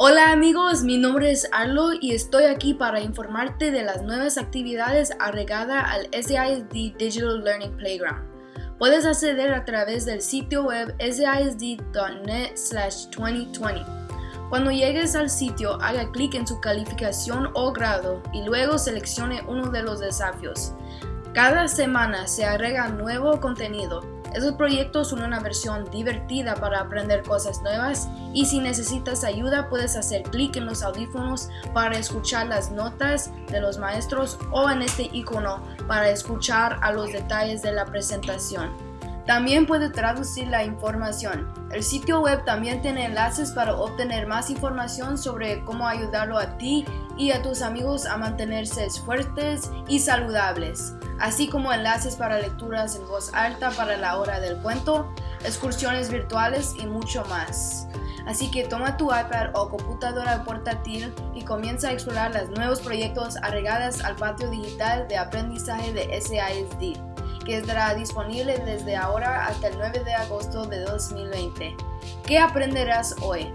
Hola amigos, mi nombre es Arlo y estoy aquí para informarte de las nuevas actividades agregadas al SISD Digital Learning Playground. Puedes acceder a través del sitio web sisd.net 2020. Cuando llegues al sitio, haga clic en su calificación o grado y luego seleccione uno de los desafíos. Cada semana se agrega nuevo contenido esos proyectos son una versión divertida para aprender cosas nuevas y si necesitas ayuda puedes hacer clic en los audífonos para escuchar las notas de los maestros o en este icono para escuchar a los detalles de la presentación. También puede traducir la información. El sitio web también tiene enlaces para obtener más información sobre cómo ayudarlo a ti y a tus amigos a mantenerse fuertes y saludables, así como enlaces para lecturas en voz alta para la hora del cuento, excursiones virtuales y mucho más. Así que toma tu iPad o computadora portátil y comienza a explorar los nuevos proyectos agregados al patio digital de aprendizaje de SISD que estará disponible desde ahora hasta el 9 de agosto de 2020. ¿Qué aprenderás hoy?